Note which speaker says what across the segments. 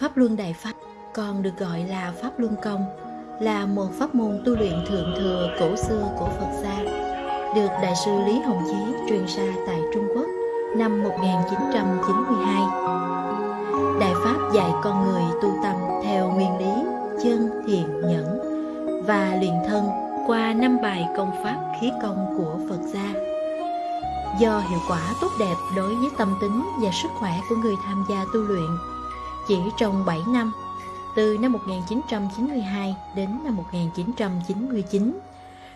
Speaker 1: Pháp Luân Đại Pháp còn được gọi là Pháp Luân Công, là một pháp môn tu luyện thượng thừa cổ xưa của Phật gia, được Đại sư Lý Hồng Chí truyền ra tại Trung Quốc năm 1992. Đại Pháp dạy con người tu tâm theo nguyên lý chân thiện nhẫn và luyện thân qua năm bài công pháp khí công của Phật gia. Do hiệu quả tốt đẹp đối với tâm tính và sức khỏe của người tham gia tu luyện, chỉ trong 7 năm, từ năm 1992 đến năm 1999,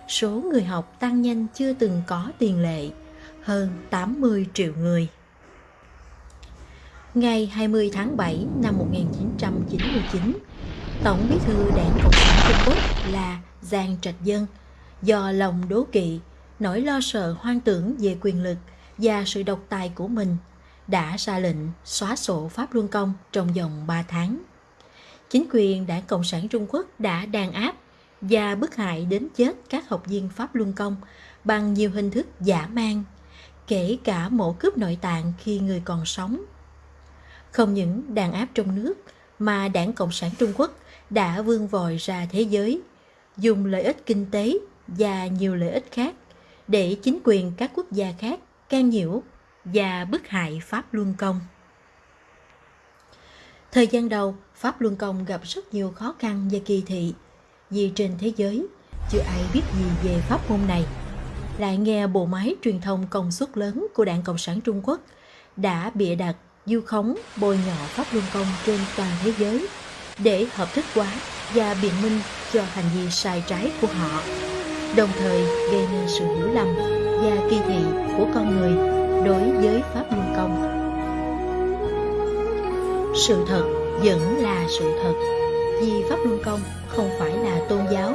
Speaker 1: số người học tăng nhanh chưa từng có tiền lệ, hơn 80 triệu người. Ngày 20 tháng 7 năm 1999, Tổng bí thư Đảng Cộng sản Trung Quốc là Giang Trạch Dân do lòng đố kỵ, nỗi lo sợ hoang tưởng về quyền lực và sự độc tài của mình đã ra lệnh xóa sổ Pháp Luân Công trong vòng 3 tháng. Chính quyền Đảng Cộng sản Trung Quốc đã đàn áp và bức hại đến chết các học viên Pháp Luân Công bằng nhiều hình thức giả mang, kể cả mổ cướp nội tạng khi người còn sống. Không những đàn áp trong nước mà Đảng Cộng sản Trung Quốc đã vươn vòi ra thế giới, dùng lợi ích kinh tế và nhiều lợi ích khác để chính quyền các quốc gia khác can nhiễu và bức hại Pháp Luân Công. Thời gian đầu, Pháp Luân Công gặp rất nhiều khó khăn và kỳ thị, vì trên thế giới chưa ai biết gì về pháp môn này. Lại nghe bộ máy truyền thông công suất lớn của Đảng Cộng sản Trung Quốc đã bịa đặt du khống bôi nhọ Pháp Luân Công trên toàn thế giới để hợp thức hóa và biện minh cho hành vi sai trái của họ, đồng thời gây nên sự hiểu lầm và kỳ thị của con người đối với Pháp Luân Công. Sự thật vẫn là sự thật, vì Pháp Luân Công không phải là tôn giáo,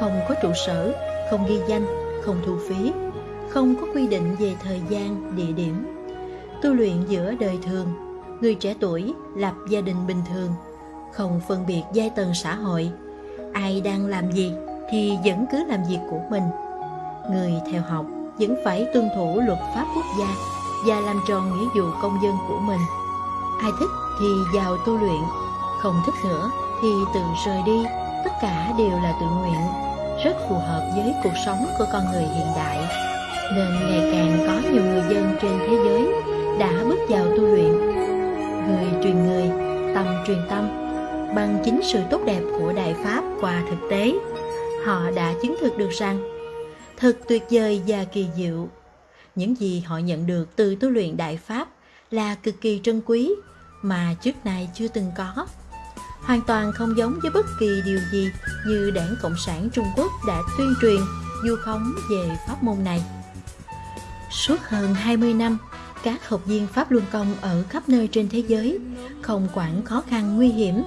Speaker 1: không có trụ sở, không ghi danh, không thu phí, không có quy định về thời gian, địa điểm. Tu luyện giữa đời thường, người trẻ tuổi lập gia đình bình thường, không phân biệt giai tầng xã hội. Ai đang làm gì thì vẫn cứ làm việc của mình. Người theo học vẫn phải tuân thủ luật pháp quốc gia và làm tròn nghĩa vụ công dân của mình. Ai thích thì vào tu luyện, không thích nữa thì tự rời đi, tất cả đều là tự nguyện, rất phù hợp với cuộc sống của con người hiện đại. Nên ngày càng có nhiều người dân trên thế giới đã bước vào tu luyện. Người truyền người, tâm truyền tâm, bằng chính sự tốt đẹp của Đại Pháp qua thực tế, họ đã chứng thực được rằng thật tuyệt vời và kỳ diệu. Những gì họ nhận được từ tu luyện Đại Pháp là cực kỳ trân quý mà trước nay chưa từng có. Hoàn toàn không giống với bất kỳ điều gì như đảng Cộng sản Trung Quốc đã tuyên truyền du khống về pháp môn này. Suốt hơn 20 năm, các học viên Pháp Luân Công ở khắp nơi trên thế giới, không quản khó khăn nguy hiểm,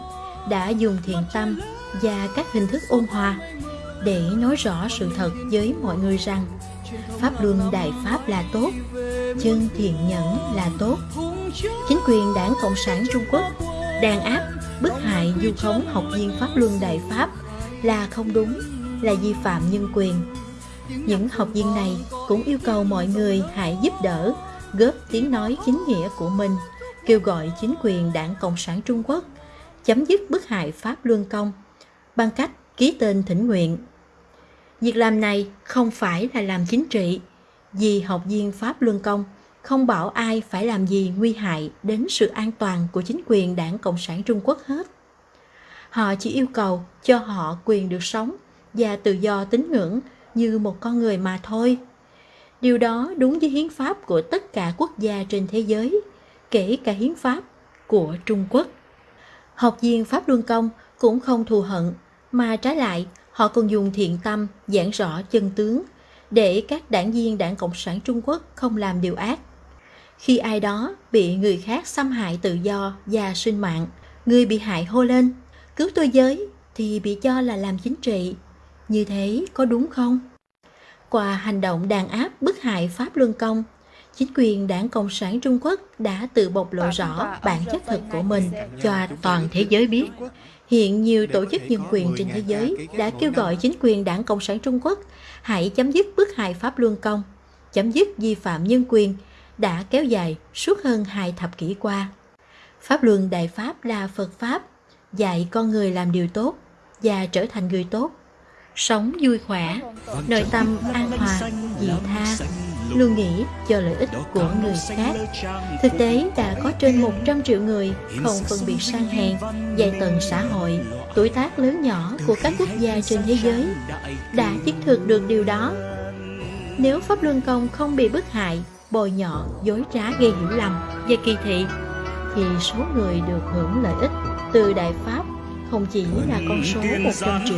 Speaker 1: đã dùng thiện tâm và các hình thức ôn hòa để nói rõ sự thật với mọi người rằng Pháp Luân Đại Pháp là tốt, chân thiện nhẫn là tốt. Chính quyền đảng Cộng sản Trung Quốc đàn áp, bức hại du khống học viên Pháp Luân Đại Pháp là không đúng, là vi phạm nhân quyền. Những học viên này cũng yêu cầu mọi người hãy giúp đỡ, góp tiếng nói chính nghĩa của mình, kêu gọi chính quyền đảng Cộng sản Trung Quốc chấm dứt bức hại Pháp Luân Công bằng cách ký tên thỉnh nguyện. Việc làm này không phải là làm chính trị, vì học viên Pháp Luân Công không bảo ai phải làm gì nguy hại đến sự an toàn của chính quyền đảng Cộng sản Trung Quốc hết. Họ chỉ yêu cầu cho họ quyền được sống và tự do tín ngưỡng như một con người mà thôi. Điều đó đúng với hiến pháp của tất cả quốc gia trên thế giới, kể cả hiến pháp của Trung Quốc. Học viên Pháp Luân Công cũng không thù hận, mà trái lại họ còn dùng thiện tâm giảng rõ chân tướng để các đảng viên đảng Cộng sản Trung Quốc không làm điều ác. Khi ai đó bị người khác xâm hại tự do và sinh mạng, người bị hại hô lên, cứu tôi giới thì bị cho là làm chính trị. Như thế có đúng không? Qua hành động đàn áp bức hại Pháp Luân Công, chính quyền đảng Cộng sản Trung Quốc đã tự bộc lộ rõ bản chất thực của mình cho toàn thế giới biết. Hiện nhiều tổ chức nhân quyền trên thế giới đã kêu gọi chính quyền đảng Cộng sản Trung Quốc hãy chấm dứt bức hại Pháp Luân Công, chấm dứt vi phạm nhân quyền đã kéo dài suốt hơn hai thập kỷ qua. Pháp luân Đại Pháp là Phật Pháp, dạy con người làm điều tốt và trở thành người tốt. Sống vui khỏe, nội tâm an hòa, dị tha, luôn nghĩ cho lợi ích của người khác. Thực tế đã có trên 100 triệu người không phân biệt sang hèn, giai tầng xã hội, tuổi tác lớn nhỏ của các quốc gia trên thế giới đã chứng thực được điều đó. Nếu Pháp Luân Công không bị bức hại, bồi nhọ, dối trá gây hiểu lầm và kỳ thị, thì số người được hưởng lợi ích từ Đại Pháp không chỉ là con số 100 triệu.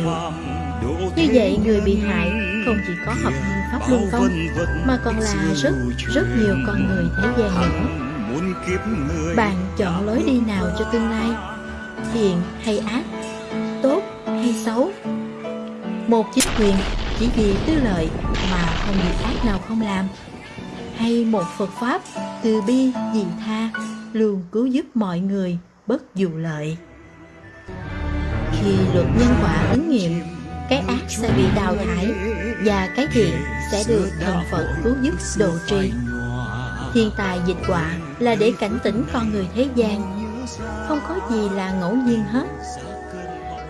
Speaker 1: Như vậy, người bị hại không chỉ có học viên Pháp Luân Công, mà còn là rất, rất nhiều con người thế gian nữa. Bạn chọn lối đi nào cho tương lai? Thiện hay ác? Tốt hay xấu? Một chính quyền chỉ vì tư lợi mà không việc ác nào không làm hay một Phật Pháp từ bi dị tha luôn cứu giúp mọi người bất dù lợi thì luật nhân quả ứng nghiệm, cái ác sẽ bị đào thải và cái thiện sẽ được thần Phật cứu giúp độ trì. Thiên tài dịch quả là để cảnh tỉnh con người thế gian, không có gì là ngẫu nhiên hết.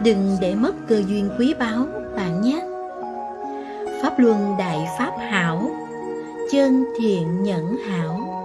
Speaker 1: Đừng để mất cơ duyên quý báu, bạn nhé. Pháp Luân Đại Pháp Hảo, Chân thiện nhẫn hảo.